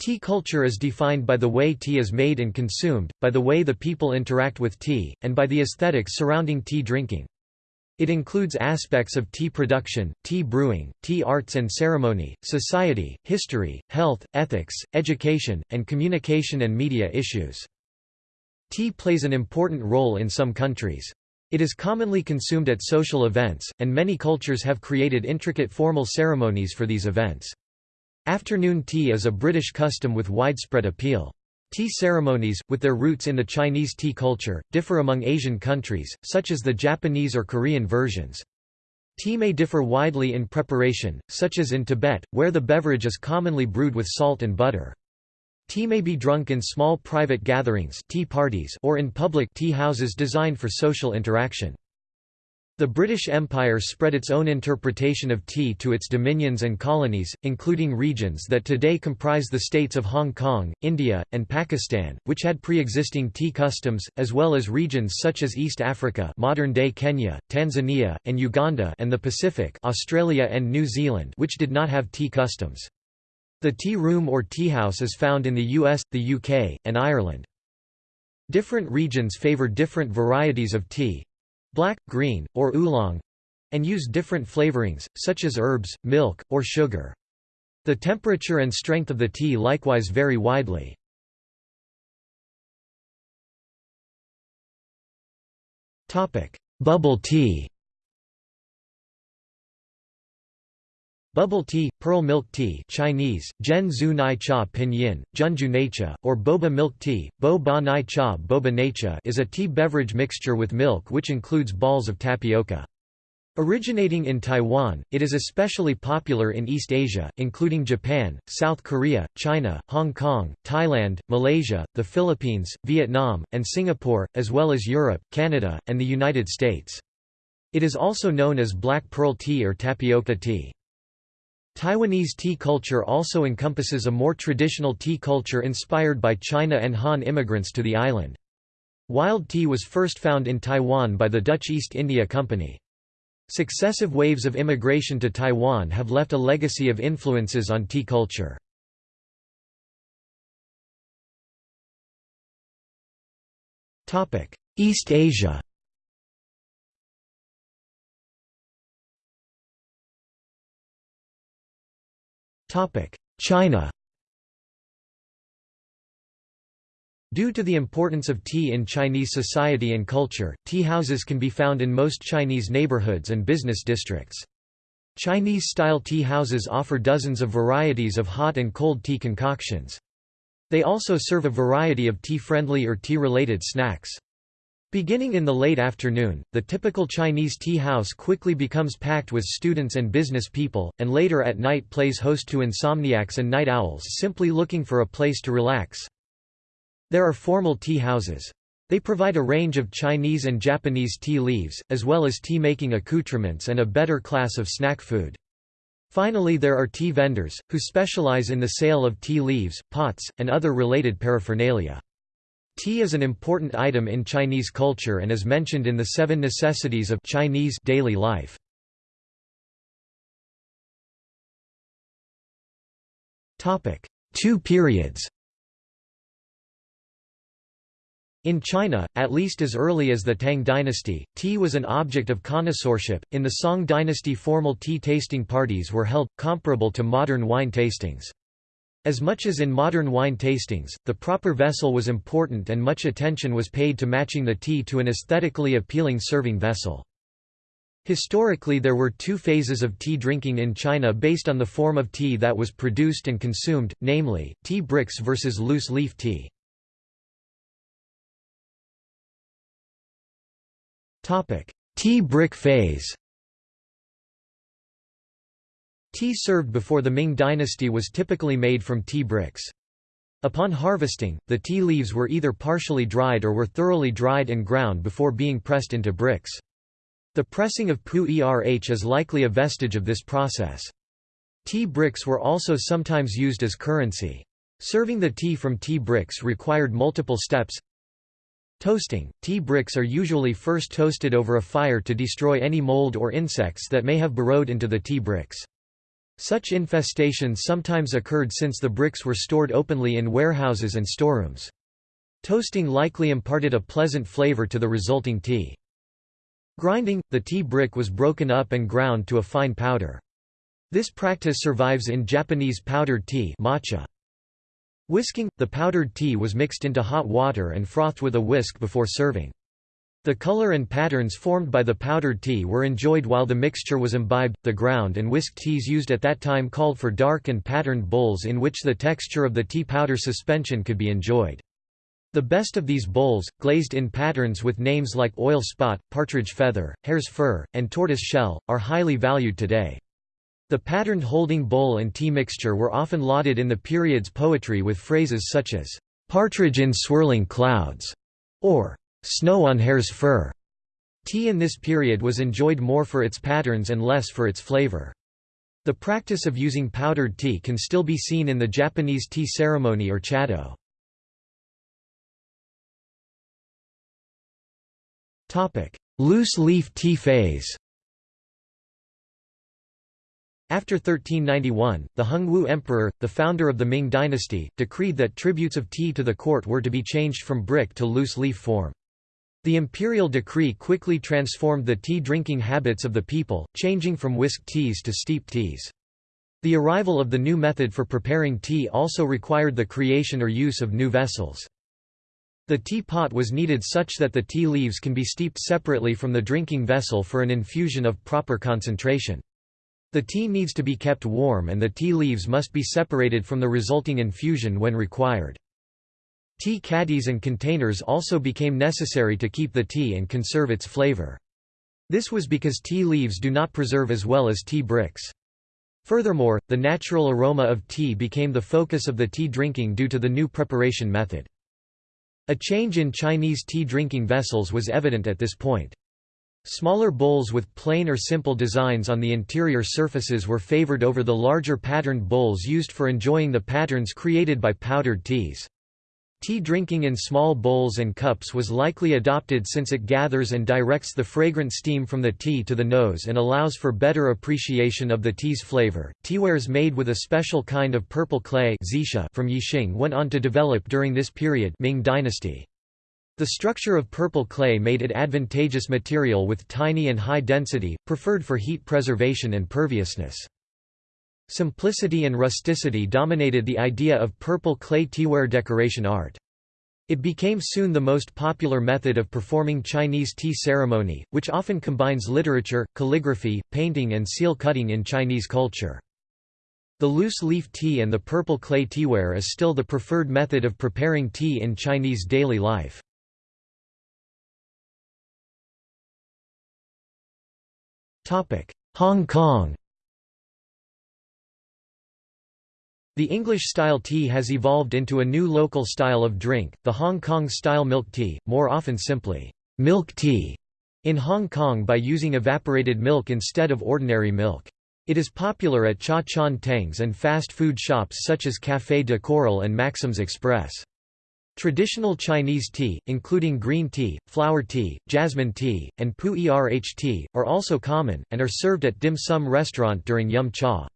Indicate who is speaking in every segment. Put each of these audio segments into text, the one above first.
Speaker 1: Tea culture is defined by the way tea is made and consumed, by the way the people interact with tea, and by the aesthetics surrounding tea drinking. It includes aspects of tea production, tea brewing, tea arts and ceremony, society, history, health, ethics, education, and communication and media issues. Tea plays an important role in some countries. It is commonly consumed at social events, and many cultures have created intricate formal ceremonies for these events. Afternoon tea is a British custom with widespread appeal. Tea ceremonies, with their roots in the Chinese tea culture, differ among Asian countries, such as the Japanese or Korean versions. Tea may differ widely in preparation, such as in Tibet, where the beverage is commonly brewed with salt and butter. Tea may be drunk in small private gatherings tea parties or in public tea houses designed for social interaction. The British Empire spread its own interpretation of tea to its dominions and colonies, including regions that today comprise the states of Hong Kong, India, and Pakistan, which had pre-existing tea customs, as well as regions such as East Africa modern-day Kenya, Tanzania, and Uganda and the Pacific Australia and New Zealand which did not have tea customs. The tea room or tea house is found in the US, the UK, and Ireland. Different regions favor different varieties of tea, black, green, or oolong and use different flavorings, such as herbs, milk, or sugar. The temperature and strength of the tea likewise vary widely. Bubble tea Bubble tea, pearl milk tea Chinese, Zhen Zhu Nai Cha Pinyin, Junju or boba milk tea, bo ba nai cha boba naicha is a tea beverage mixture with milk which includes balls of tapioca. Originating in Taiwan, it is especially popular in East Asia, including Japan, South Korea, China, Hong Kong, Thailand, Malaysia, the Philippines, Vietnam, and Singapore, as well as Europe, Canada, and the United States. It is also known as black pearl tea or tapioca tea. Taiwanese tea culture also encompasses a more traditional tea culture inspired by China and Han immigrants to the island. Wild tea was first found in Taiwan by the Dutch East India Company. Successive waves of immigration to Taiwan have left a legacy of influences on tea culture. East Asia China Due to the importance of tea in Chinese society and culture, tea houses can be found in most Chinese neighborhoods and business districts. Chinese-style tea houses offer dozens of varieties of hot and cold tea concoctions. They also serve a variety of tea-friendly or tea-related snacks. Beginning in the late afternoon, the typical Chinese tea house quickly becomes packed with students and business people, and later at night plays host to insomniacs and night owls simply looking for a place to relax. There are formal tea houses. They provide a range of Chinese and Japanese tea leaves, as well as tea-making accoutrements and a better class of snack food. Finally there are tea vendors, who specialize in the sale of tea leaves, pots, and other related paraphernalia. Tea is an important item in Chinese culture and is mentioned in the Seven Necessities of Chinese daily life. Topic: Two periods In China, at least as early as the Tang dynasty, tea was an object of connoisseurship. In the Song dynasty, formal tea tasting parties were held, comparable to modern wine tastings. As much as in modern wine tastings, the proper vessel was important and much attention was paid to matching the tea to an aesthetically appealing serving vessel. Historically there were two phases of tea drinking in China based on the form of tea that was produced and consumed, namely, tea bricks versus loose leaf tea. Tea brick phase Tea served before the Ming dynasty was typically made from tea bricks. Upon harvesting, the tea leaves were either partially dried or were thoroughly dried and ground before being pressed into bricks. The pressing of pu erh is likely a vestige of this process. Tea bricks were also sometimes used as currency. Serving the tea from tea bricks required multiple steps. Toasting – Tea bricks are usually first toasted over a fire to destroy any mold or insects that may have burrowed into the tea bricks. Such infestations sometimes occurred since the bricks were stored openly in warehouses and storerooms. Toasting likely imparted a pleasant flavor to the resulting tea. Grinding, the tea brick was broken up and ground to a fine powder. This practice survives in Japanese powdered tea matcha. Whisking, the powdered tea was mixed into hot water and frothed with a whisk before serving. The color and patterns formed by the powdered tea were enjoyed while the mixture was imbibed. The ground and whisk teas used at that time called for dark and patterned bowls in which the texture of the tea powder suspension could be enjoyed. The best of these bowls, glazed in patterns with names like oil spot, partridge feather, hare's fur, and tortoise shell, are highly valued today. The patterned holding bowl and tea mixture were often lauded in the period's poetry with phrases such as, "'partridge in swirling clouds' or Snow on hare's fur. Tea in this period was enjoyed more for its patterns and less for its flavor. The practice of using powdered tea can still be seen in the Japanese tea ceremony or chado. Loose leaf tea phase after 1391, the Hongwu Emperor, the founder of the Ming dynasty, decreed that tributes of tea to the court were to be changed from brick to loose leaf form. The imperial decree quickly transformed the tea drinking habits of the people, changing from whisked teas to steeped teas. The arrival of the new method for preparing tea also required the creation or use of new vessels. The tea pot was needed such that the tea leaves can be steeped separately from the drinking vessel for an infusion of proper concentration. The tea needs to be kept warm and the tea leaves must be separated from the resulting infusion when required. Tea caddies and containers also became necessary to keep the tea and conserve its flavor. This was because tea leaves do not preserve as well as tea bricks. Furthermore, the natural aroma of tea became the focus of the tea drinking due to the new preparation method. A change in Chinese tea drinking vessels was evident at this point. Smaller bowls with plain or simple designs on the interior surfaces were favored over the larger patterned bowls used for enjoying the patterns created by powdered teas. Tea drinking in small bowls and cups was likely adopted since it gathers and directs the fragrant steam from the tea to the nose and allows for better appreciation of the tea's flavor. Teawares made with a special kind of purple clay from Yixing went on to develop during this period Ming dynasty. The structure of purple clay made it advantageous material with tiny and high density, preferred for heat preservation and perviousness. Simplicity and rusticity dominated the idea of purple clay teaware decoration art. It became soon the most popular method of performing Chinese tea ceremony, which often combines literature, calligraphy, painting and seal cutting in Chinese culture. The loose leaf tea and the purple clay teaware is still the preferred method of preparing tea in Chinese daily life. Hong Kong The English-style tea has evolved into a new local style of drink, the Hong Kong-style milk tea, more often simply, milk tea, in Hong Kong by using evaporated milk instead of ordinary milk. It is popular at cha chaan tengs and fast food shops such as Café de Coral and Maxim's Express. Traditional Chinese tea, including green tea, flower tea, jasmine tea, and pu erh tea, are also common, and are served at dim sum restaurant during yum cha.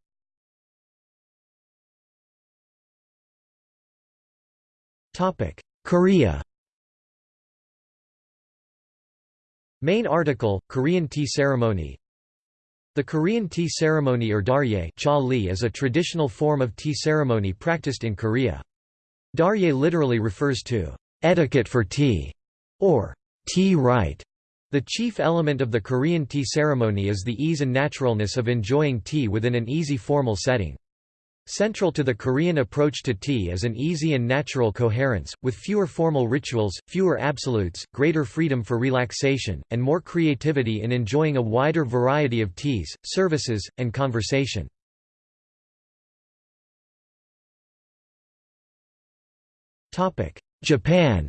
Speaker 1: Korea Main article, Korean tea ceremony The Korean tea ceremony or darye cha li is a traditional form of tea ceremony practiced in Korea. Darye literally refers to etiquette for tea, or tea rite. The chief element of the Korean tea ceremony is the ease and naturalness of enjoying tea within an easy formal setting. Central to the Korean approach to tea is an easy and natural coherence, with fewer formal rituals, fewer absolutes, greater freedom for relaxation, and more creativity in enjoying a wider variety of teas, services, and conversation. Japan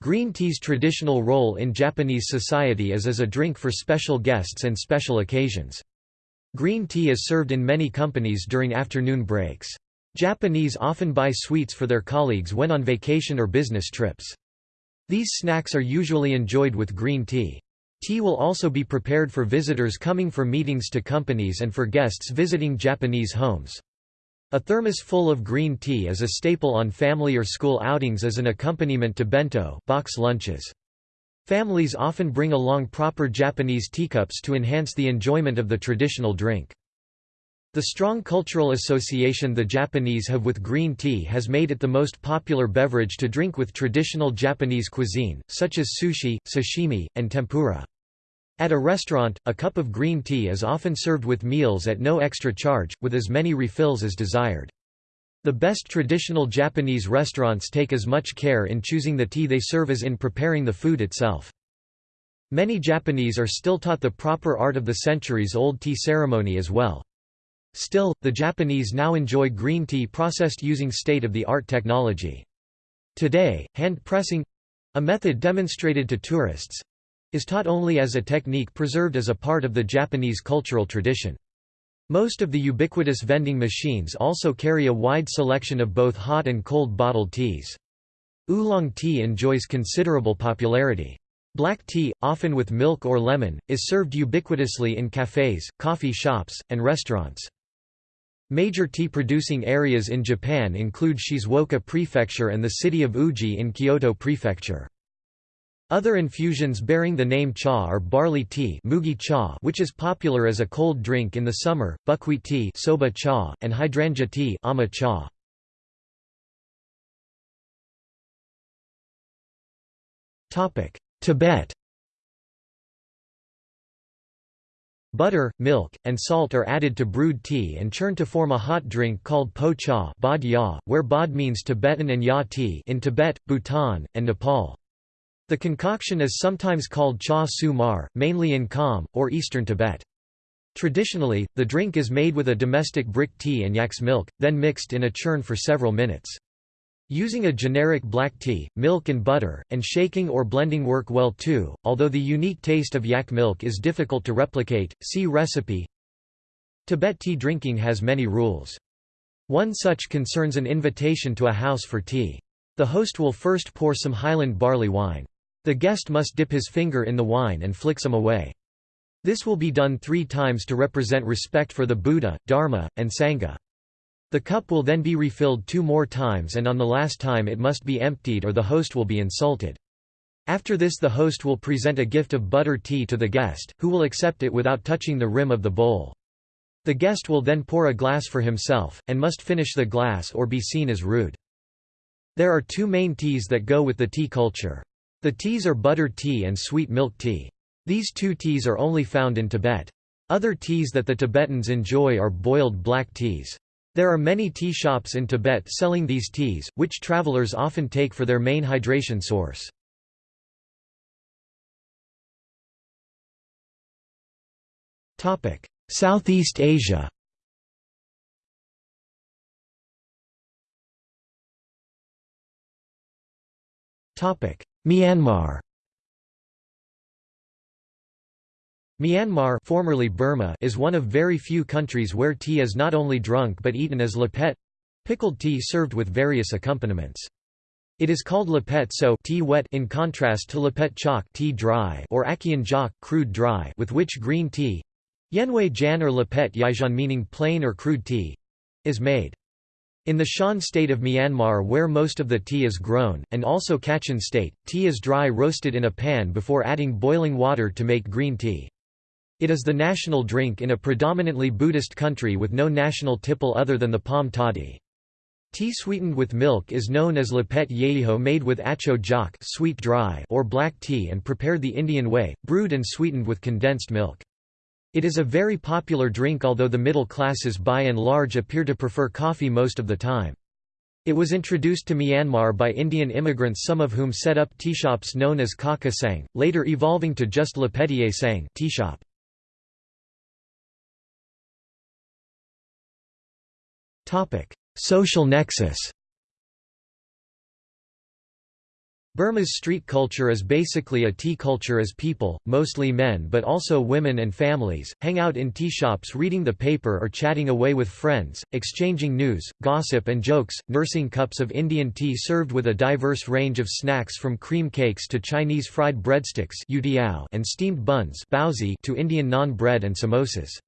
Speaker 1: Green tea's traditional role in Japanese society is as a drink for special guests and special occasions. Green tea is served in many companies during afternoon breaks. Japanese often buy sweets for their colleagues when on vacation or business trips. These snacks are usually enjoyed with green tea. Tea will also be prepared for visitors coming for meetings to companies and for guests visiting Japanese homes. A thermos full of green tea is a staple on family or school outings as an accompaniment to bento box lunches. Families often bring along proper Japanese teacups to enhance the enjoyment of the traditional drink. The strong cultural association the Japanese have with green tea has made it the most popular beverage to drink with traditional Japanese cuisine, such as sushi, sashimi, and tempura. At a restaurant, a cup of green tea is often served with meals at no extra charge, with as many refills as desired. The best traditional Japanese restaurants take as much care in choosing the tea they serve as in preparing the food itself. Many Japanese are still taught the proper art of the centuries-old tea ceremony as well. Still, the Japanese now enjoy green tea processed using state-of-the-art technology. Today, hand pressing—a method demonstrated to tourists, is taught only as a technique preserved as a part of the Japanese cultural tradition. Most of the ubiquitous vending machines also carry a wide selection of both hot and cold bottled teas. Oolong tea enjoys considerable popularity. Black tea, often with milk or lemon, is served ubiquitously in cafes, coffee shops, and restaurants. Major tea-producing areas in Japan include Shizuoka Prefecture and the city of Uji in Kyoto Prefecture. Other infusions bearing the name cha are barley tea mugi cha which is popular as a cold drink in the summer, buckwheat tea soba cha, and hydrangea tea ama cha. Tibet Butter, milk, and salt are added to brewed tea and churned to form a hot drink called po cha bod ya, where bod means Tibetan and ya tea in Tibet, Bhutan, and Nepal. The concoction is sometimes called cha su mar, mainly in Kham, or eastern Tibet. Traditionally, the drink is made with a domestic brick tea and yak's milk, then mixed in a churn for several minutes. Using a generic black tea, milk and butter, and shaking or blending work well too, although the unique taste of yak milk is difficult to replicate, see recipe. Tibet tea drinking has many rules. One such concerns an invitation to a house for tea. The host will first pour some Highland barley wine. The guest must dip his finger in the wine and flick some away. This will be done three times to represent respect for the Buddha, Dharma, and Sangha. The cup will then be refilled two more times and on the last time it must be emptied or the host will be insulted. After this the host will present a gift of butter tea to the guest, who will accept it without touching the rim of the bowl. The guest will then pour a glass for himself, and must finish the glass or be seen as rude. There are two main teas that go with the tea culture. The teas are butter tea and sweet milk tea. These two teas are only found in Tibet. Other teas that the Tibetans enjoy are boiled black teas. There are many tea shops in Tibet selling these teas, which travelers often take for their main hydration source. Southeast Asia Myanmar Myanmar formerly Burma is one of very few countries where tea is not only drunk but eaten as lepet—pickled tea served with various accompaniments. It is called lepet so tea wet in contrast to lepet chok tea dry or akian jok crude dry with which green tea yenwei jan or lepet yaijan meaning plain or crude tea is made. In the Shan state of Myanmar where most of the tea is grown, and also Kachin state, tea is dry roasted in a pan before adding boiling water to make green tea. It is the national drink in a predominantly Buddhist country with no national tipple other than the palm toddy. Tea sweetened with milk is known as lepet yeho made with acho jak sweet dry or black tea and prepared the Indian way, brewed and sweetened with condensed milk. It is a very popular drink although the middle classes by and large appear to prefer coffee most of the time. It was introduced to Myanmar by Indian immigrants some of whom set up tea shops known as Kaka Sang, later evolving to just Le Petier Sang tea shop. Social nexus Burma's street culture is basically a tea culture as people, mostly men but also women and families, hang out in tea shops reading the paper or chatting away with friends, exchanging news, gossip and jokes, nursing cups of Indian tea served with a diverse range of snacks from cream cakes to Chinese fried breadsticks and steamed buns to Indian naan bread and samosas.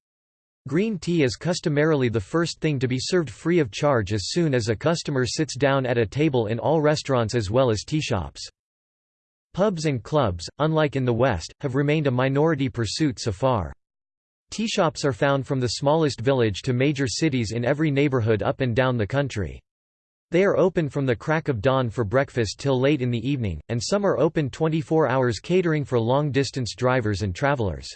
Speaker 1: Green tea is customarily the first thing to be served free of charge as soon as a customer sits down at a table in all restaurants as well as tea shops. Pubs and clubs, unlike in the West, have remained a minority pursuit so far. Tea shops are found from the smallest village to major cities in every neighborhood up and down the country. They are open from the crack of dawn for breakfast till late in the evening, and some are open 24 hours catering for long-distance drivers and travelers.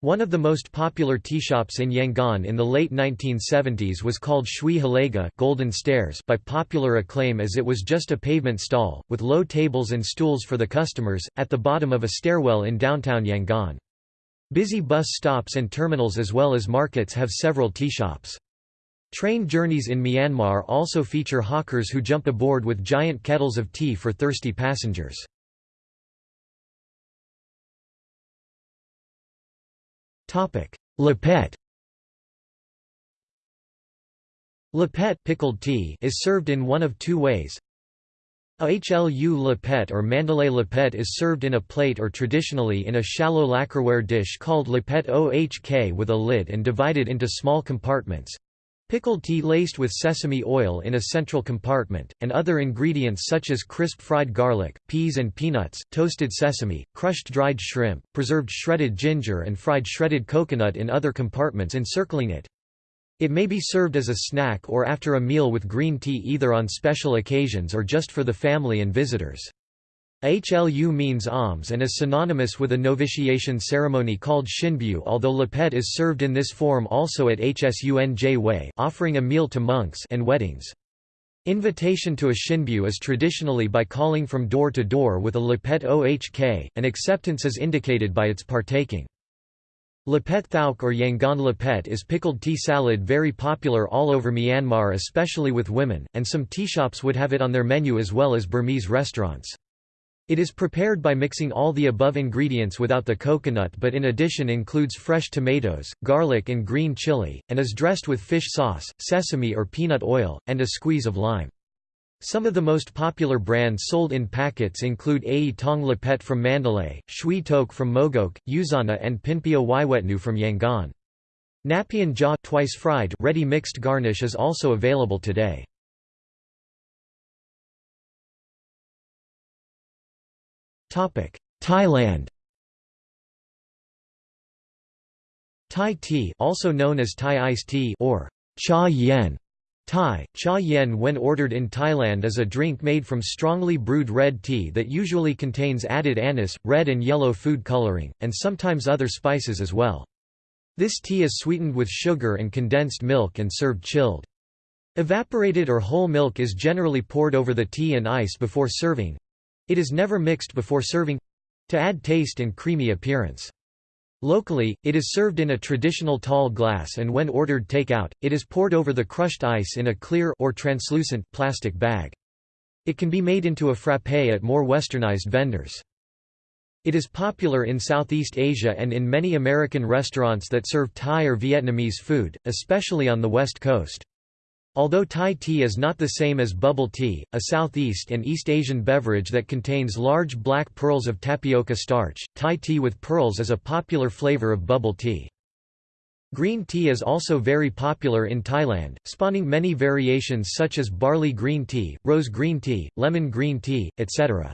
Speaker 1: One of the most popular tea shops in Yangon in the late 1970s was called Shui Halega Golden Stairs by popular acclaim as it was just a pavement stall, with low tables and stools for the customers, at the bottom of a stairwell in downtown Yangon. Busy bus stops and terminals as well as markets have several tea shops. Train journeys in Myanmar also feature hawkers who jump aboard with giant kettles of tea for thirsty passengers. Lepet Lepet pickled tea is served in one of two ways. A hlu lepet or Mandalay lepet is served in a plate or traditionally in a shallow lacquerware dish called lepet ohk with a lid and divided into small compartments. Pickled tea laced with sesame oil in a central compartment, and other ingredients such as crisp fried garlic, peas and peanuts, toasted sesame, crushed dried shrimp, preserved shredded ginger and fried shredded coconut in other compartments encircling it. It may be served as a snack or after a meal with green tea either on special occasions or just for the family and visitors. HLU means alms and is synonymous with a novitiation ceremony called Shinbyu although lepet is served in this form also at Hsunj Way offering a meal to monks and weddings. Invitation to a Shinbyu is traditionally by calling from door to door with a lepet ohk, and acceptance is indicated by its partaking. Lepet thauk or Yangon lepet is pickled tea salad very popular all over Myanmar especially with women, and some tea shops would have it on their menu as well as Burmese restaurants. It is prepared by mixing all the above ingredients without the coconut but in addition includes fresh tomatoes, garlic and green chili, and is dressed with fish sauce, sesame or peanut oil, and a squeeze of lime. Some of the most popular brands sold in packets include Ai Tong Lepet from Mandalay, Shui Tok from Mogok, Yuzana and Pinpio Waiwetnu from Yangon. Napian jaw twice fried ready mixed garnish is also available today. Thailand Thai tea also known as Thai iced tea or cha yen Thai, cha yen when ordered in Thailand is a drink made from strongly brewed red tea that usually contains added anise, red and yellow food coloring, and sometimes other spices as well. This tea is sweetened with sugar and condensed milk and served chilled. Evaporated or whole milk is generally poured over the tea and ice before serving, it is never mixed before serving—to add taste and creamy appearance. Locally, it is served in a traditional tall glass and when ordered take-out, it is poured over the crushed ice in a clear or translucent plastic bag. It can be made into a frappé at more westernized vendors. It is popular in Southeast Asia and in many American restaurants that serve Thai or Vietnamese food, especially on the West Coast. Although Thai tea is not the same as bubble tea, a Southeast and East Asian beverage that contains large black pearls of tapioca starch, Thai tea with pearls is a popular flavor of bubble tea. Green tea is also very popular in Thailand, spawning many variations such as barley green tea, rose green tea, lemon green tea, etc.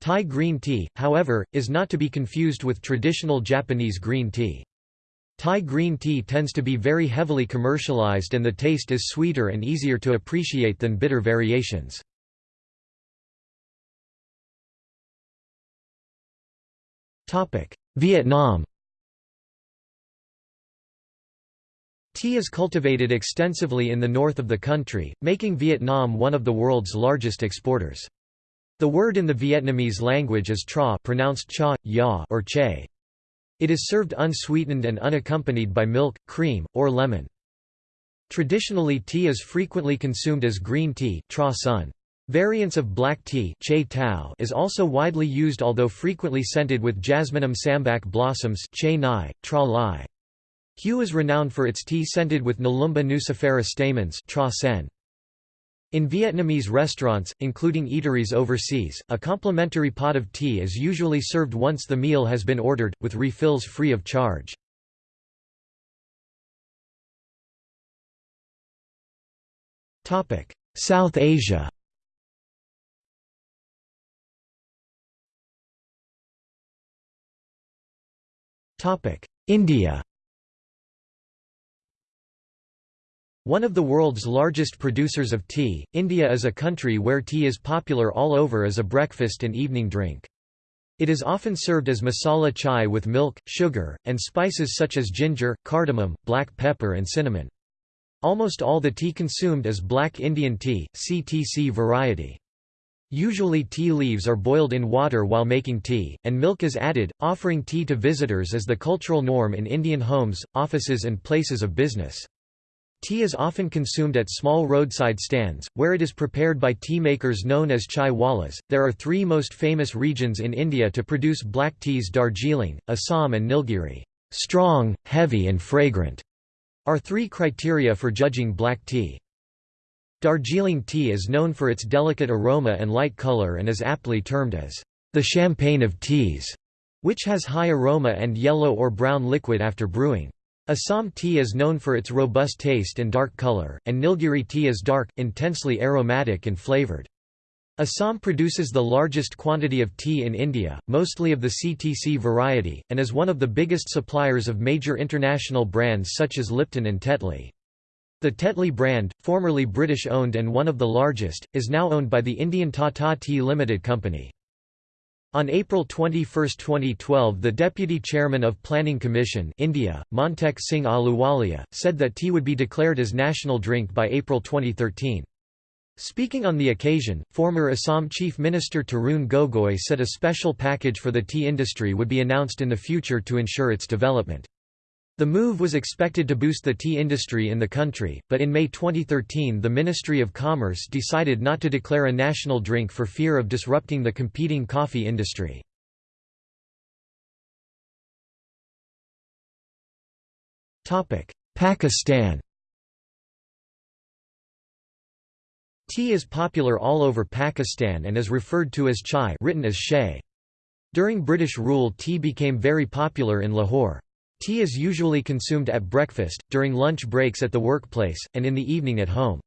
Speaker 1: Thai green tea, however, is not to be confused with traditional Japanese green tea. Thai green tea tends to be very heavily commercialized and the taste is sweeter and easier to appreciate than bitter variations. Vietnam Tea is cultivated extensively in the north of the country, making Vietnam one of the world's largest exporters. The word in the Vietnamese language is tra pronounced cha, ya or che. It is served unsweetened and unaccompanied by milk, cream, or lemon. Traditionally tea is frequently consumed as green tea. Variants of black tea is also widely used although frequently scented with Jasminum sambac blossoms. Hue is renowned for its tea scented with Nelumbo nucifera stamens. In Vietnamese restaurants, including eateries overseas, a complimentary pot of tea is usually served once the meal has been ordered, with refills free of charge. South Asia India One of the world's largest producers of tea, India is a country where tea is popular all over as a breakfast and evening drink. It is often served as masala chai with milk, sugar, and spices such as ginger, cardamom, black pepper and cinnamon. Almost all the tea consumed is black Indian tea, CTC variety. Usually tea leaves are boiled in water while making tea, and milk is added, offering tea to visitors as the cultural norm in Indian homes, offices and places of business. Tea is often consumed at small roadside stands, where it is prepared by tea makers known as chai wallas. There are three most famous regions in India to produce black teas Darjeeling, Assam and Nilgiri. Strong, heavy and fragrant are three criteria for judging black tea. Darjeeling tea is known for its delicate aroma and light color and is aptly termed as the champagne of teas, which has high aroma and yellow or brown liquid after brewing. Assam tea is known for its robust taste and dark color, and Nilgiri tea is dark, intensely aromatic and flavored. Assam produces the largest quantity of tea in India, mostly of the CTC variety, and is one of the biggest suppliers of major international brands such as Lipton and Tetley. The Tetley brand, formerly British-owned and one of the largest, is now owned by the Indian Tata Tea Limited Company. On April 21, 2012 the Deputy Chairman of Planning Commission India, Montek Singh Ahluwalia, said that tea would be declared as national drink by April 2013. Speaking on the occasion, former Assam Chief Minister Tarun Gogoi said a special package for the tea industry would be announced in the future to ensure its development. The move was expected to boost the tea industry in the country, but in May 2013 the Ministry of Commerce decided not to declare a national drink for fear of disrupting the competing coffee industry. Pakistan Tea is popular all over Pakistan and is referred to as chai written as shay. During British rule tea became very popular in Lahore. Tea is usually consumed at breakfast, during lunch breaks at the workplace, and in the evening at home.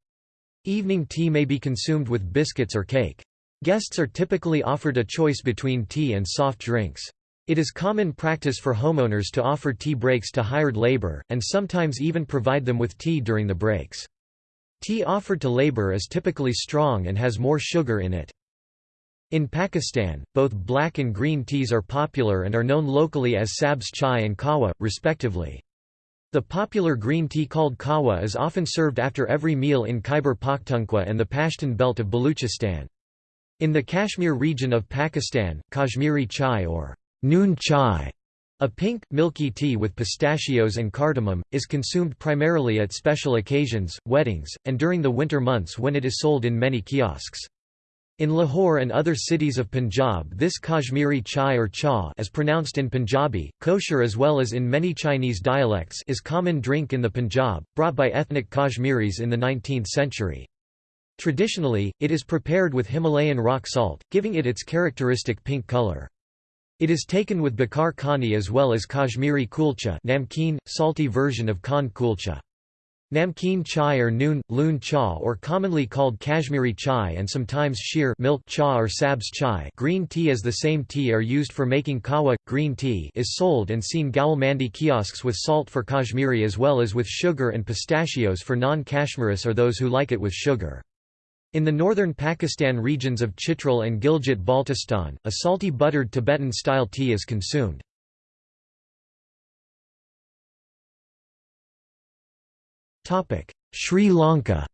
Speaker 1: Evening tea may be consumed with biscuits or cake. Guests are typically offered a choice between tea and soft drinks. It is common practice for homeowners to offer tea breaks to hired labor, and sometimes even provide them with tea during the breaks. Tea offered to labor is typically strong and has more sugar in it. In Pakistan, both black and green teas are popular and are known locally as sabz chai and kawa, respectively. The popular green tea called kawa is often served after every meal in Khyber Pakhtunkhwa and the Pashtun belt of Baluchistan. In the Kashmir region of Pakistan, Kashmiri chai or noon chai, a pink, milky tea with pistachios and cardamom, is consumed primarily at special occasions, weddings, and during the winter months when it is sold in many kiosks. In Lahore and other cities of Punjab this Kashmiri chai or cha as pronounced in Punjabi, Koshur as well as in many Chinese dialects is common drink in the Punjab, brought by ethnic Kashmiris in the 19th century. Traditionally, it is prepared with Himalayan rock salt, giving it its characteristic pink color. It is taken with bakar khani as well as Kashmiri kulcha namkeen, salty version of khan kulcha. Namkeen chai or noon, loon cha or commonly called Kashmiri chai and sometimes sheer milk cha or sabz chai green tea as the same tea are used for making kahwa. Green tea is sold and seen Gaul mandi kiosks with salt for Kashmiri as well as with sugar and pistachios for non-Kashmiris or those who like it with sugar. In the northern Pakistan regions of Chitral and Gilgit-Baltistan, a salty buttered Tibetan-style tea is consumed. Sri Lanka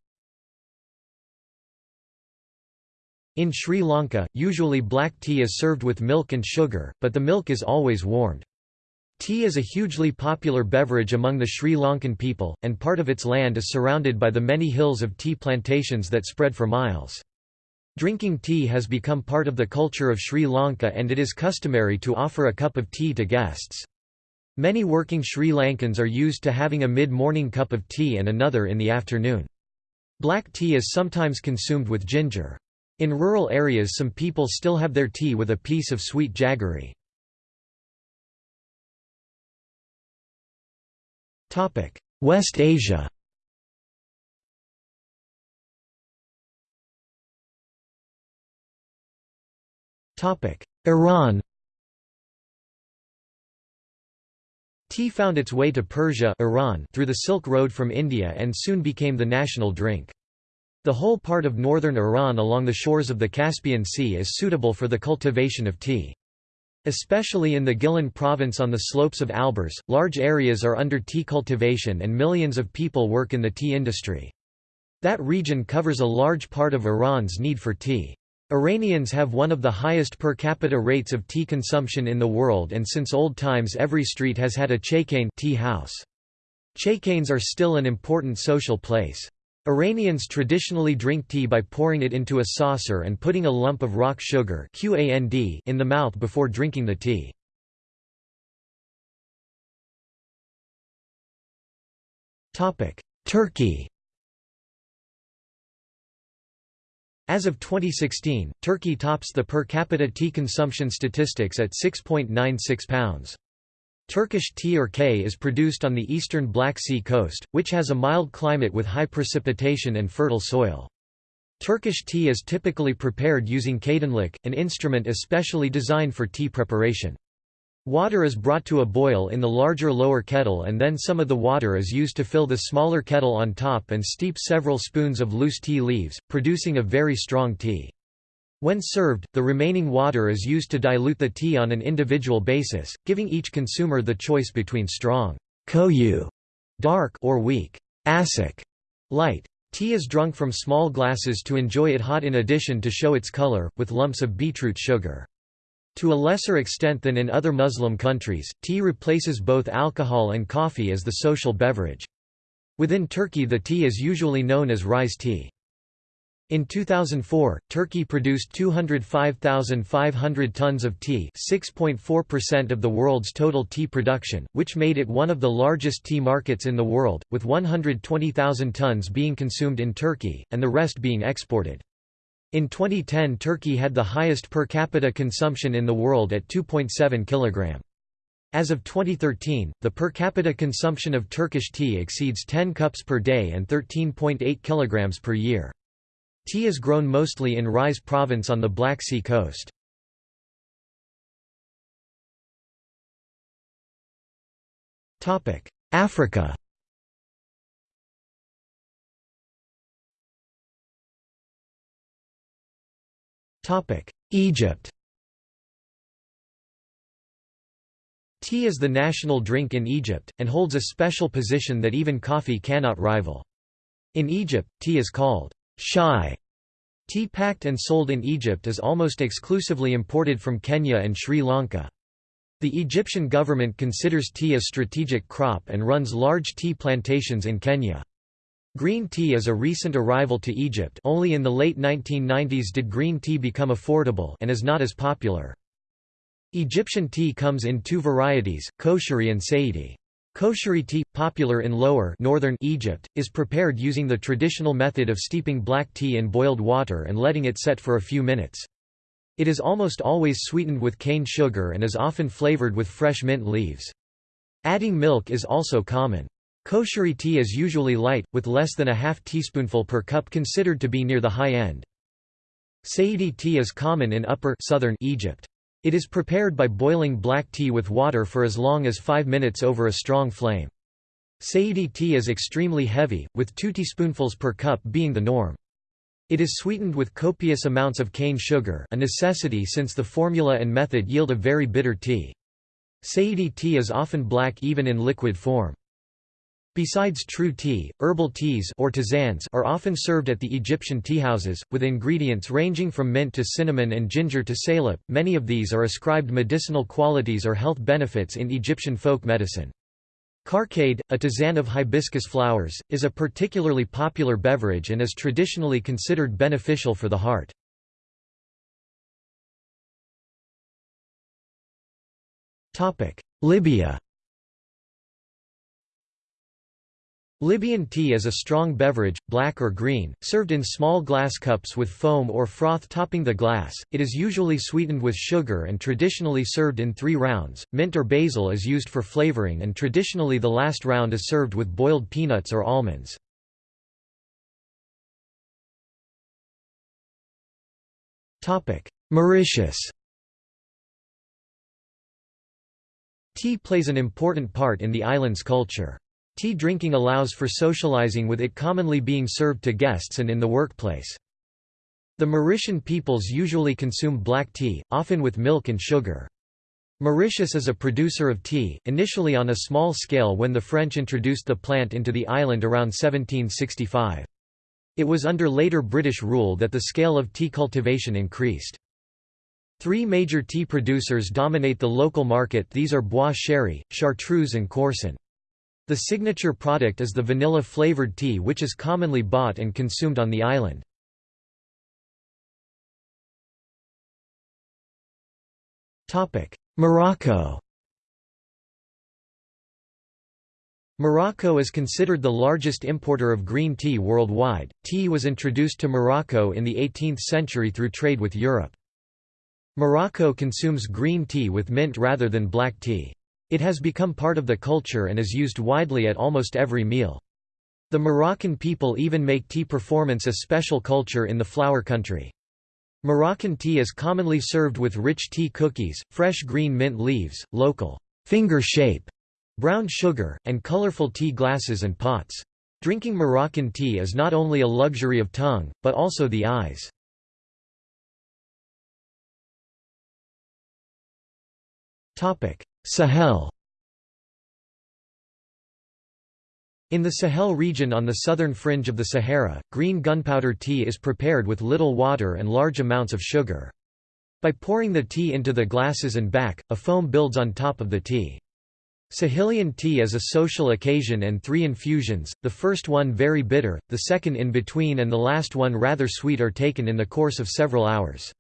Speaker 1: In Sri Lanka, usually black tea is served with milk and sugar, but the milk is always warmed. Tea is a hugely popular beverage among the Sri Lankan people, and part of its land is surrounded by the many hills of tea plantations that spread for miles. Drinking tea has become part of the culture of Sri Lanka and it is customary to offer a cup of tea to guests. Many working Sri Lankans are used to having a mid-morning cup of tea and another in the afternoon. Black tea is sometimes consumed with ginger. In rural areas some people still have their tea with a piece of sweet jaggery. West Asia Iran Tea found its way to Persia Iran through the Silk Road from India and soon became the national drink. The whole part of northern Iran along the shores of the Caspian Sea is suitable for the cultivation of tea. Especially in the Gilan province on the slopes of Alborz, large areas are under tea cultivation and millions of people work in the tea industry. That region covers a large part of Iran's need for tea. Iranians have one of the highest per capita rates of tea consumption in the world and since old times every street has had a chaykhane tea house. Chaykhanes are still an important social place. Iranians traditionally drink tea by pouring it into a saucer and putting a lump of rock sugar in the mouth before drinking the tea. Turkey As of 2016, Turkey tops the per capita tea consumption statistics at 6.96 pounds. Turkish tea or K is produced on the eastern Black Sea coast, which has a mild climate with high precipitation and fertile soil. Turkish tea is typically prepared using çaydanlık, an instrument especially designed for tea preparation. Water is brought to a boil in the larger lower kettle and then some of the water is used to fill the smaller kettle on top and steep several spoons of loose tea leaves, producing a very strong tea. When served, the remaining water is used to dilute the tea on an individual basis, giving each consumer the choice between strong koyu, dark or weak asik, light. Tea is drunk from small glasses to enjoy it hot in addition to show its color, with lumps of beetroot sugar. To a lesser extent than in other Muslim countries, tea replaces both alcohol and coffee as the social beverage. Within Turkey the tea is usually known as Rize tea. In 2004, Turkey produced 205,500 tons of tea 6.4% of the world's total tea production, which made it one of the largest tea markets in the world, with 120,000 tons being consumed in Turkey, and the rest being exported. In 2010 Turkey had the highest per capita consumption in the world at 2.7 kg. As of 2013, the per capita consumption of Turkish tea exceeds 10 cups per day and 13.8 kg per year. Tea is grown mostly in Rize province on the Black Sea coast. Africa Egypt Tea is the national drink in Egypt, and holds a special position that even coffee cannot rival. In Egypt, tea is called shai. Tea packed and sold in Egypt is almost exclusively imported from Kenya and Sri Lanka. The Egyptian government considers tea a strategic crop and runs large tea plantations in Kenya. Green tea is a recent arrival to Egypt only in the late 1990s did green tea become affordable and is not as popular. Egyptian tea comes in two varieties, kosheri and saidi. Kosheri tea, popular in lower northern Egypt, is prepared using the traditional method of steeping black tea in boiled water and letting it set for a few minutes. It is almost always sweetened with cane sugar and is often flavored with fresh mint leaves. Adding milk is also common. Kosheri tea is usually light, with less than a half teaspoonful per cup considered to be near the high end. Saidi tea is common in upper southern Egypt. It is prepared by boiling black tea with water for as long as 5 minutes over a strong flame. Saidi tea is extremely heavy, with 2 teaspoonfuls per cup being the norm. It is sweetened with copious amounts of cane sugar a necessity since the formula and method yield a very bitter tea. Saidi tea is often black even in liquid form. Besides true tea, herbal teas or tisanes are often served at the Egyptian teahouses, with ingredients ranging from mint to cinnamon and ginger to salep. Many of these are ascribed medicinal qualities or health benefits in Egyptian folk medicine. Carcade, a tisane of hibiscus flowers, is a particularly popular beverage and is traditionally considered beneficial for the heart. Libya Libyan tea is a strong beverage, black or green, served in small glass cups with foam or froth topping the glass. It is usually sweetened with sugar and traditionally served in three rounds. Mint or basil is used for flavoring, and traditionally the last round is served with boiled peanuts or almonds. Mauritius Tea plays an important part in the island's culture. Tea drinking allows for socializing with it commonly being served to guests and in the workplace. The Mauritian peoples usually consume black tea, often with milk and sugar. Mauritius is a producer of tea, initially on a small scale when the French introduced the plant into the island around 1765. It was under later British rule that the scale of tea cultivation increased. Three major tea producers dominate the local market these are Bois Chéri, Chartreuse and Corson. The signature product is the vanilla-flavored tea which is commonly bought and consumed on the island. Morocco Morocco is considered the largest importer of green tea worldwide. Tea was introduced to Morocco in the 18th century through trade with Europe. Morocco consumes green tea with mint rather than black tea. It has become part of the culture and is used widely at almost every meal. The Moroccan people even make tea performance a special culture in the flower country. Moroccan tea is commonly served with rich tea cookies, fresh green mint leaves, local finger shape, brown sugar, and colorful tea glasses and pots. Drinking Moroccan tea is not only a luxury of tongue, but also the eyes. Sahel In the Sahel region on the southern fringe of the Sahara, green gunpowder tea is prepared with little water and large amounts of sugar. By pouring the tea into the glasses and back, a foam builds on top of the tea. Sahelian tea is a social occasion and three infusions, the first one very bitter, the second in between and the last one rather sweet are taken in the course of several hours.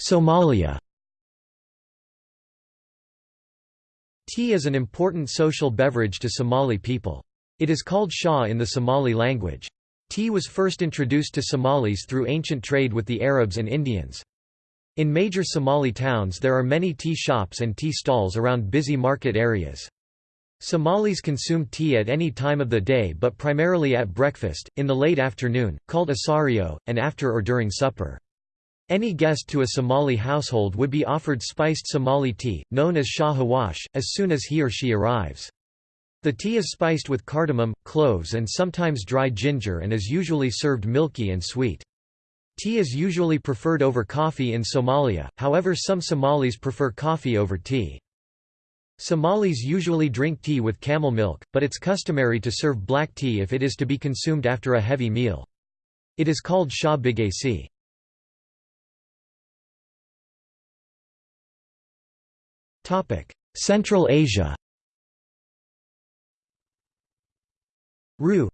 Speaker 1: Somalia Tea is an important social beverage to Somali people. It is called shah in the Somali language. Tea was first introduced to Somalis through ancient trade with the Arabs and Indians. In major Somali towns there are many tea shops and tea stalls around busy market areas. Somalis consume tea at any time of the day but primarily at breakfast, in the late afternoon, called asario, and after or during supper. Any guest to a Somali household would be offered spiced Somali tea, known as shah hawash, as soon as he or she arrives. The tea is spiced with cardamom, cloves and sometimes dry ginger and is usually served milky and sweet. Tea is usually preferred over coffee in Somalia, however some Somalis prefer coffee over tea. Somalis usually drink tea with camel milk, but it's customary to serve black tea if it is to be consumed after a heavy meal. It is called shah bigasi. Central Asia Ru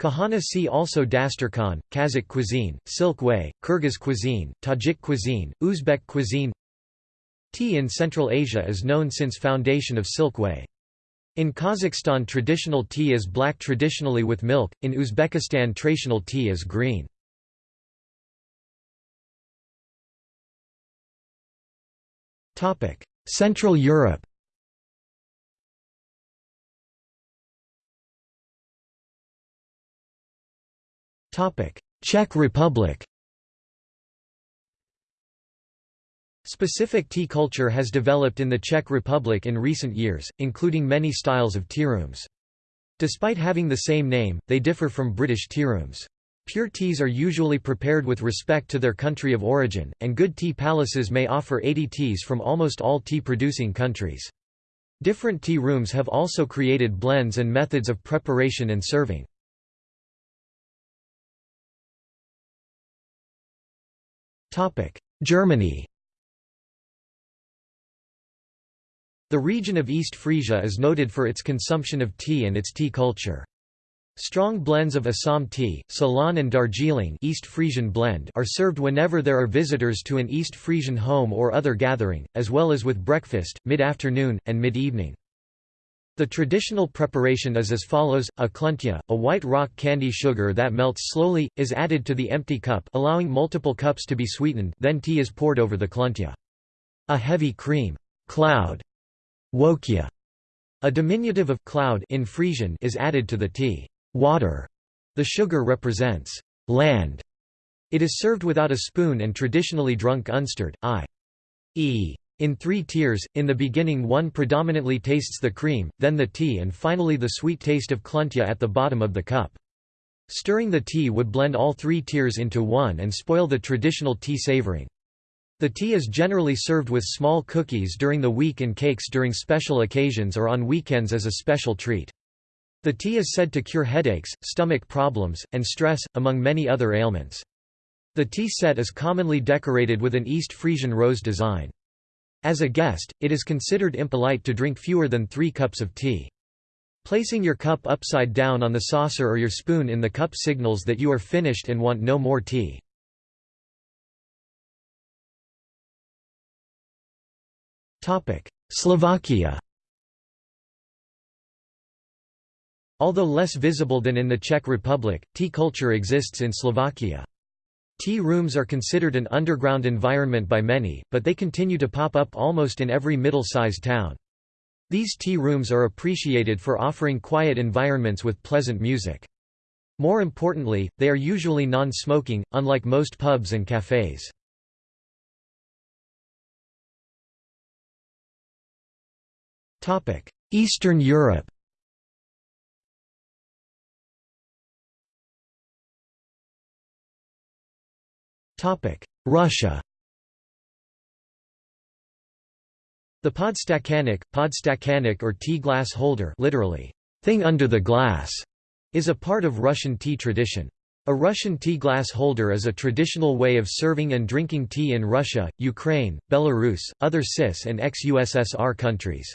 Speaker 1: Kahana see also Dasturkhan, Kazakh cuisine, Silk Way, Kyrgyz cuisine, Tajik cuisine, Uzbek cuisine Tea in Central Asia is known since foundation of Silk Way. In Kazakhstan traditional tea is black traditionally with milk, in Uzbekistan traditional tea is green. Topic: Central Europe Czech Republic Specific tea culture has developed in the Czech Republic in recent years, including many styles of tearooms. Despite having the same name, they differ from British tearooms. Pure teas are usually prepared with respect to their country of origin, and good tea palaces may offer 80 teas from almost all tea-producing countries. Different tea rooms have also created blends and methods of preparation and serving. Germany The region of East Frisia is noted for its consumption of tea and its tea culture. Strong blends of Assam tea, Ceylon and Darjeeling East Frisian blend are served whenever there are visitors to an East Frisian home or other gathering, as well as with breakfast, mid-afternoon, and mid-evening. The traditional preparation is as follows, a kluntja, a white rock candy sugar that melts slowly, is added to the empty cup allowing multiple cups to be sweetened then tea is poured over the kluntja. A heavy cream cloud, wokja, a diminutive of cloud in Frisian is added to the tea. Water. The sugar represents land. It is served without a spoon and traditionally drunk unstirred, i.e. in three tiers, in the beginning one predominantly tastes the cream, then the tea and finally the sweet taste of kluntja at the bottom of the cup. Stirring the tea would blend all three tiers into one and spoil the traditional tea savoring. The tea is generally served with small cookies during the week and cakes during special occasions or on weekends as a special treat. The tea is said to cure headaches, stomach problems, and stress, among many other ailments. The tea set is commonly decorated with an East Frisian rose design. As a guest, it is considered impolite to drink fewer than three cups of tea. Placing your cup upside down on the saucer or your spoon in the cup signals that you are finished and want no more tea. Slovakia Although less visible than in the Czech Republic, tea culture exists in Slovakia. Tea rooms are considered an underground environment by many, but they continue to pop up almost in every middle-sized town. These tea rooms are appreciated for offering quiet environments with pleasant music. More importantly, they are usually non-smoking, unlike most pubs and cafes. Eastern Europe Russia The podstakannik, podstakannik or tea glass holder literally, thing under the glass, is a part of Russian tea tradition. A Russian tea glass holder is a traditional way of serving and drinking tea in Russia, Ukraine, Belarus, other CIS and ex-USSR countries.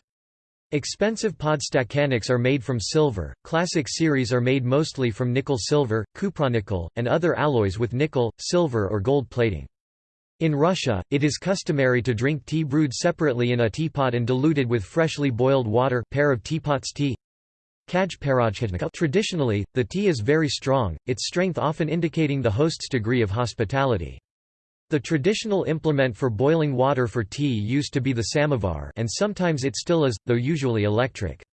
Speaker 1: Expensive podstakanniks are made from silver, classic series are made mostly from nickel-silver, cupronickel, and other alloys with nickel, silver or gold plating. In Russia, it is customary to drink tea brewed separately in a teapot and diluted with freshly boiled water pair of teapots tea. Traditionally, the tea is very strong, its strength often indicating the host's degree of hospitality. The traditional implement for boiling water for tea used to be the samovar and sometimes it still is, though usually electric.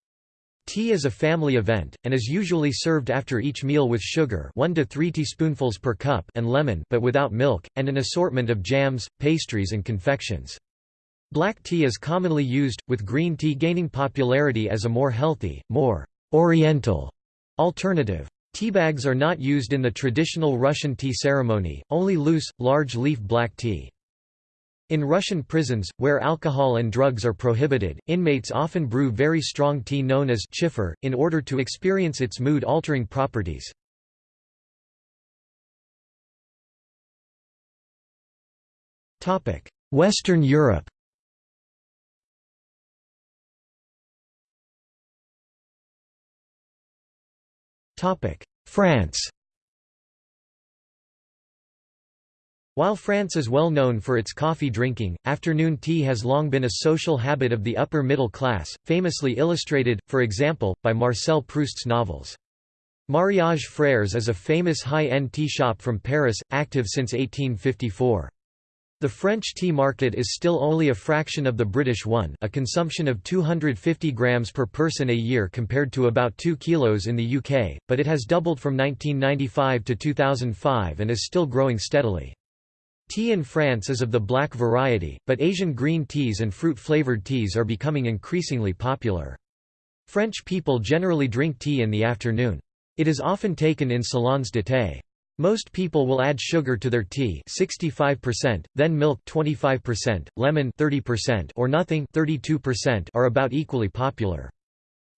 Speaker 1: Tea is a family event, and is usually served after each meal with sugar 1 to 3 teaspoonfuls per cup and lemon but without milk, and an assortment of jams, pastries and confections. Black tea is commonly used, with green tea gaining popularity as a more healthy, more «oriental» alternative. Teabags are not used in the traditional Russian tea ceremony, only loose, large-leaf black tea. In Russian prisons, where alcohol and drugs are prohibited, inmates often brew very strong tea known as chifir, in order to experience its mood-altering properties. Western Europe France While France is well known for its coffee drinking, afternoon tea has long been a social habit of the upper middle class, famously illustrated, for example, by Marcel Proust's novels. Mariage Frères is a famous high-end tea shop from Paris, active since 1854. The French tea market is still only a fraction of the British one a consumption of 250 grams per person a year compared to about 2 kilos in the UK, but it has doubled from 1995 to 2005 and is still growing steadily. Tea in France is of the black variety, but Asian green teas and fruit-flavoured teas are becoming increasingly popular. French people generally drink tea in the afternoon. It is often taken in salons de thé. Most people will add sugar to their tea 65%, then milk 25%, lemon 30% or nothing 32% are about equally popular.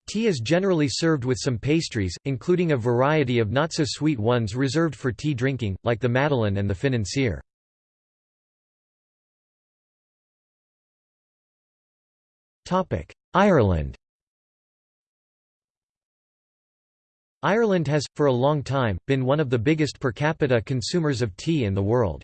Speaker 1: Tea is generally served with some pastries, including a variety of not-so-sweet ones reserved for tea drinking, like the madeleine and the financier. Ireland Ireland has, for a long time, been one of the biggest per capita consumers of tea in the world.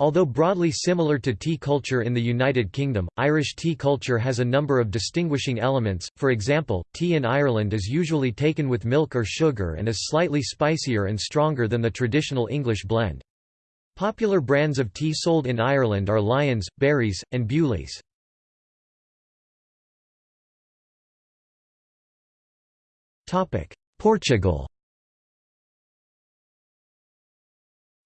Speaker 1: Although broadly similar to tea culture in the United Kingdom, Irish tea culture has a number of distinguishing elements, for example, tea in Ireland is usually taken with milk or sugar and is slightly spicier and stronger than the traditional English blend. Popular brands of tea sold in Ireland are Lyons, Barry's, and Bewley's. Portugal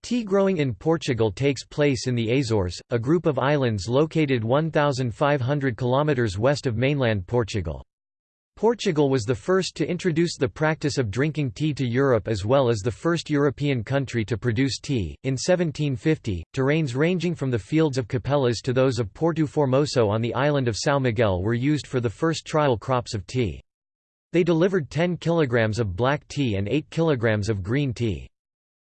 Speaker 1: Tea growing in Portugal takes place in the Azores, a group of islands located 1,500 km west of mainland Portugal. Portugal was the first to introduce the practice of drinking tea to Europe as well as the first European country to produce tea. In 1750, terrains ranging from the fields of Capelas to those of Porto Formoso on the island of São Miguel were used for the first trial crops of tea. They delivered 10 kilograms of black tea and 8 kilograms of green tea.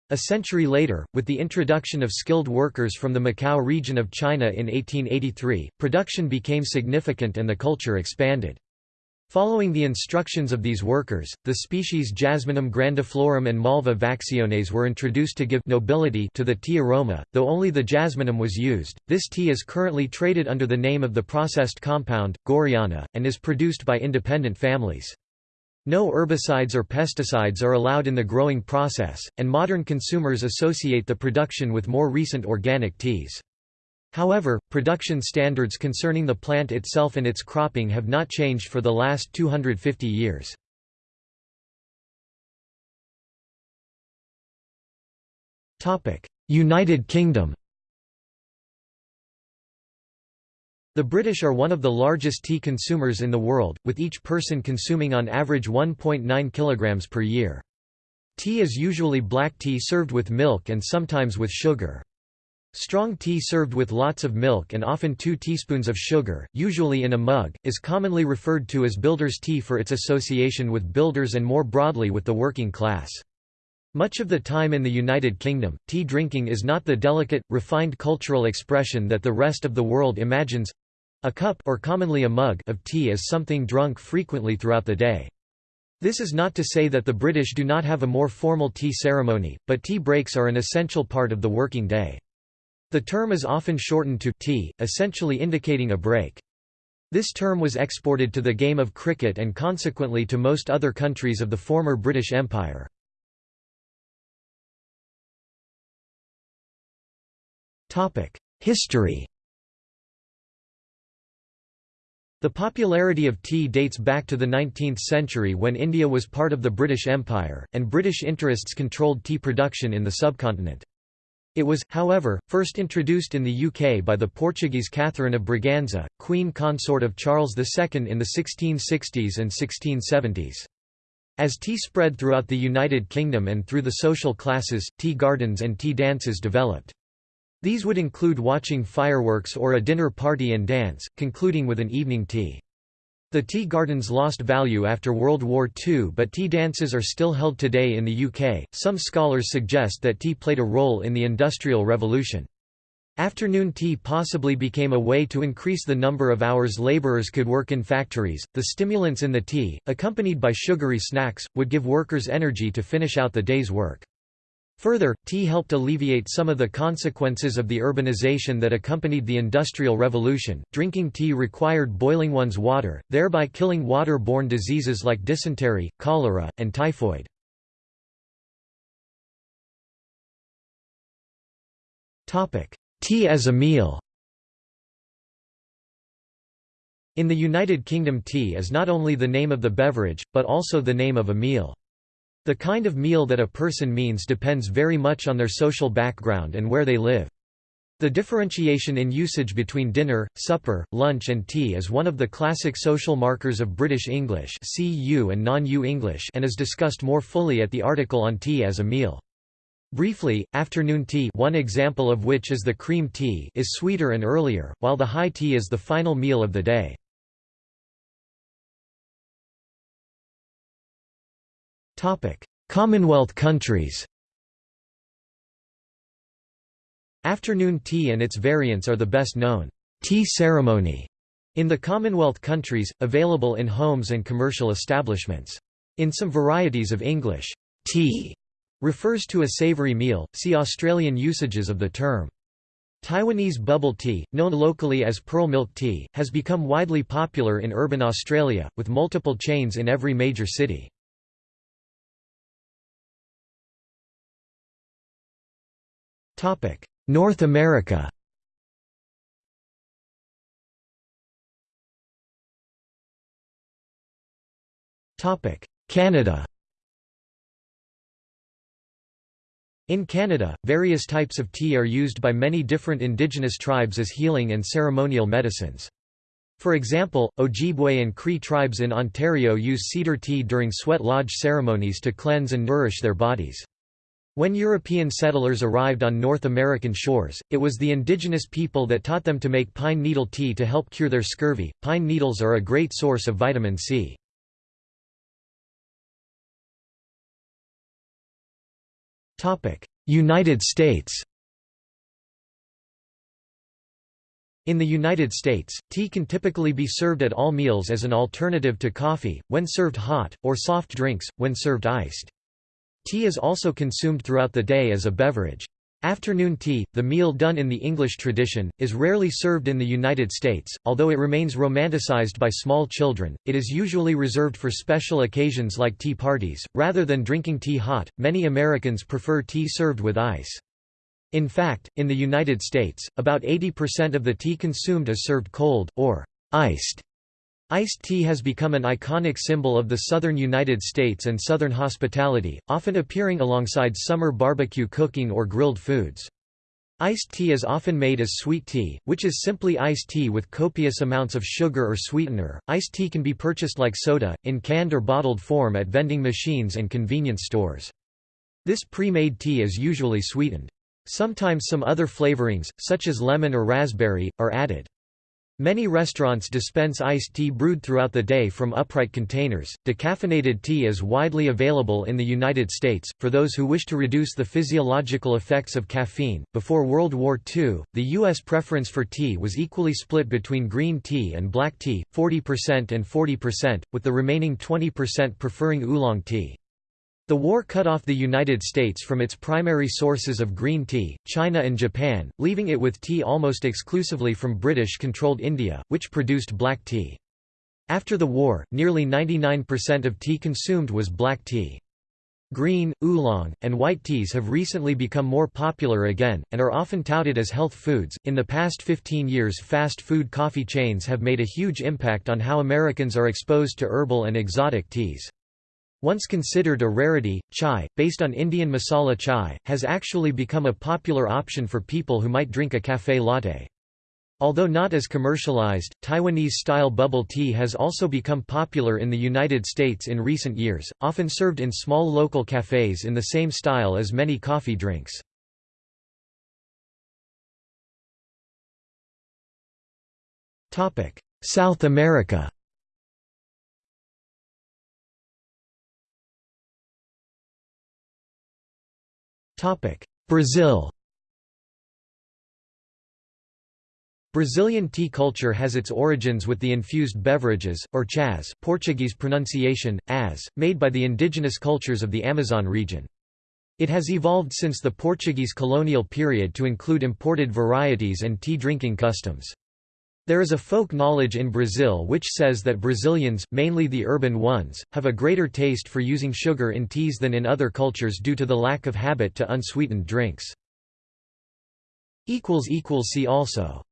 Speaker 1: A century later, with the introduction of skilled workers from the Macau region of China in 1883, production became significant and the culture expanded. Following the instructions of these workers, the species Jasminum grandiflorum and Malva vacciones were introduced to give nobility to the tea aroma, though only the jasminum was used. This tea is currently traded under the name of the processed compound, Gorreana, and is produced by independent families. No herbicides or pesticides are allowed in the growing process, and modern consumers associate the production with more recent organic teas. However, production standards concerning the plant itself and its cropping have not changed for the last 250 years. United Kingdom The British are one of the largest tea consumers in the world, with each person consuming on average 1.9 kg per year. Tea is usually black tea served with milk and sometimes with sugar. Strong tea served with lots of milk and often 2 teaspoons of sugar, usually in a mug, is commonly referred to as builder's tea for its association with builders and more broadly with the working class. Much of the time in the United Kingdom, tea drinking is not the delicate, refined cultural expression that the rest of the world imagines a cup or commonly a mug of tea is something drunk frequently throughout the day. This is not to say that the British do not have a more formal tea ceremony, but tea breaks are an essential part of the working day. The term is often shortened to tea, essentially indicating a break. This term was exported to the game of cricket and consequently to most other countries of the former British Empire. History The popularity of tea dates back to the 19th century when India was part of the British Empire, and British interests controlled tea production in the subcontinent. It was, however, first introduced in the UK by the Portuguese Catherine of Braganza, queen consort of Charles II in the 1660s and 1670s. As tea spread throughout the United Kingdom and through the social classes, tea gardens and tea dances developed. These would include watching fireworks or a dinner party and dance, concluding with an evening tea. The tea gardens lost value after World War II, but tea dances are still held today in the UK. Some scholars suggest that tea played a role in the Industrial Revolution. Afternoon tea possibly became a way to increase the number of hours labourers could work in factories. The stimulants in the tea, accompanied by sugary snacks, would give workers energy to finish out the day's work. Further, tea helped alleviate some of the consequences of the urbanization that accompanied the Industrial Revolution. Drinking tea required boiling one's water, thereby killing water-borne diseases like dysentery, cholera, and typhoid. Topic: Tea as a meal. In the United Kingdom tea is not only the name of the beverage, but also the name of a meal. The kind of meal that a person means depends very much on their social background and where they live. The differentiation in usage between dinner, supper, lunch and tea is one of the classic social markers of British English and non-U English and is discussed more fully at the article on tea as a meal. Briefly, afternoon tea one example of which is the cream tea is sweeter and earlier, while the high tea is the final meal of the day. Commonwealth countries Afternoon tea and its variants are the best known tea ceremony in the Commonwealth countries, available in homes and commercial establishments. In some varieties of English, tea refers to a savory meal, see Australian usages of the term. Taiwanese bubble tea, known locally as pearl milk tea, has become widely popular in urban Australia, with multiple chains in every major city. North America Canada In Canada, various types of tea are used by many different indigenous tribes as healing and ceremonial medicines. For example, Ojibwe and Cree tribes in Ontario use cedar tea during sweat lodge ceremonies to cleanse and nourish their bodies. When European settlers arrived on North American shores, it was the indigenous people that taught them to make pine needle tea to help cure their scurvy. Pine needles are a great source of vitamin C. Topic: United States In the United States, tea can typically be served at all meals as an alternative to coffee, when served hot, or soft drinks, when served iced. Tea is also consumed throughout the day as a beverage. Afternoon tea, the meal done in the English tradition, is rarely served in the United States, although it remains romanticized by small children. It is usually reserved for special occasions like tea parties. Rather than drinking tea hot, many Americans prefer tea served with ice. In fact, in the United States, about 80% of the tea consumed is served cold, or iced. Iced tea has become an iconic symbol of the southern United States and southern hospitality, often appearing alongside summer barbecue cooking or grilled foods. Iced tea is often made as sweet tea, which is simply iced tea with copious amounts of sugar or sweetener. Iced tea can be purchased like soda, in canned or bottled form at vending machines and convenience stores. This pre-made tea is usually sweetened. Sometimes some other flavorings, such as lemon or raspberry, are added. Many restaurants dispense iced tea brewed throughout the day from upright containers. Decaffeinated tea is widely available in the United States, for those who wish to reduce the physiological effects of caffeine. Before World War II, the U.S. preference for tea was equally split between green tea and black tea, 40% and 40%, with the remaining 20% preferring oolong tea. The war cut off the United States from its primary sources of green tea, China and Japan, leaving it with tea almost exclusively from British-controlled India, which produced black tea. After the war, nearly 99% of tea consumed was black tea. Green, oolong, and white teas have recently become more popular again, and are often touted as health foods. In the past 15 years, fast food coffee chains have made a huge impact on how Americans are exposed to herbal and exotic teas. Once considered a rarity, chai, based on Indian masala chai, has actually become a popular option for people who might drink a café latte. Although not as commercialized, Taiwanese-style bubble tea has also become popular in the United States in recent years, often served in small local cafes in the same style as many coffee drinks. South America Brazil Brazilian tea culture has its origins with the infused beverages, or chás Portuguese pronunciation, as, made by the indigenous cultures of the Amazon region. It has evolved since the Portuguese colonial period to include imported varieties and tea drinking customs. There is a folk knowledge in Brazil which says that Brazilians, mainly the urban ones, have a greater taste for using sugar in teas than in other cultures due to the lack of habit to unsweetened drinks. See also